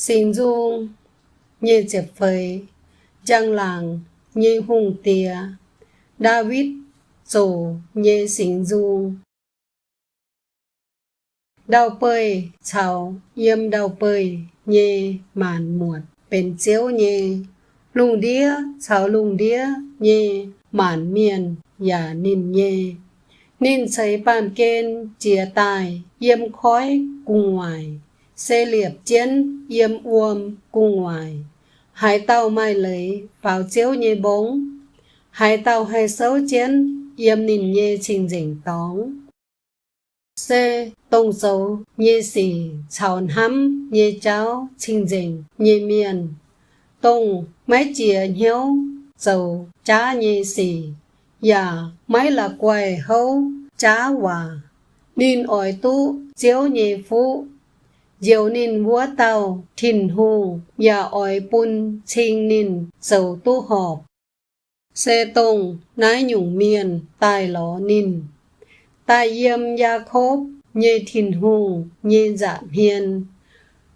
Xin dung như chệp phơi giang làng như hùng tìa. David tổ như xin dung đau bơi chào yếm đau bơi như màn muộn bên chiếu như lùng đĩa chào lùng đĩa như màn miền và nín như nín thấy bàn kên chia tài yếm khói cùng ngoài xe liệp chiến yếm uôm cung ngoài. Hải tàu mai lấy vào chiếu nhê bóng. Hải tàu hay xấu chiến yếm nín nhê trình dình tóng. Xe tông xấu nhê xì chào hắm nhê cháo trình dình nhê miền. Tông máy chìa hiếu dầu chá nhê xì. Dạ, mấy là quầy hấu, chá hòa. Nín ỏi tu, chiếu nhị phú. Diệu nín vua tàu, thìn hù, dạ ỏi bún, chinh nín, dầu tu họp. Xe tông, nái nhung miền, tài ló nín. Tài yêm gia khốp, nhê thìn hù, nhê dạ hiền.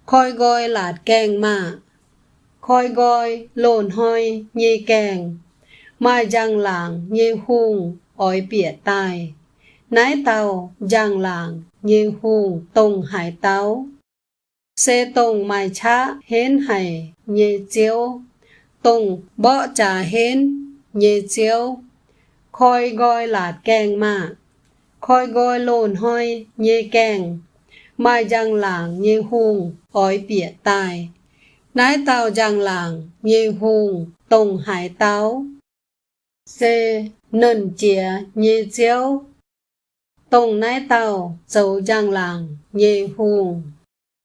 Khoi goi lạt kèng mà. Khoi goi, lồn hoi, nhê kèng mai giang làng nhê hùng ỏi bịa tài nái tàu giang làng nhê hùng tông hải táo xe tông mai cha hến hải như chiếu. Tông bọ trà hến như chiếu. Khôi gọi là kèng mà. Khôi gọi lồn hoi như kèng. Mai giang làng như hùng ói bịa tài. Nái tàu giang làng như hùng tông hải táo. Xe nần chìa nhê chiếu. Tông nái tàu dầu giang làng nhê hùng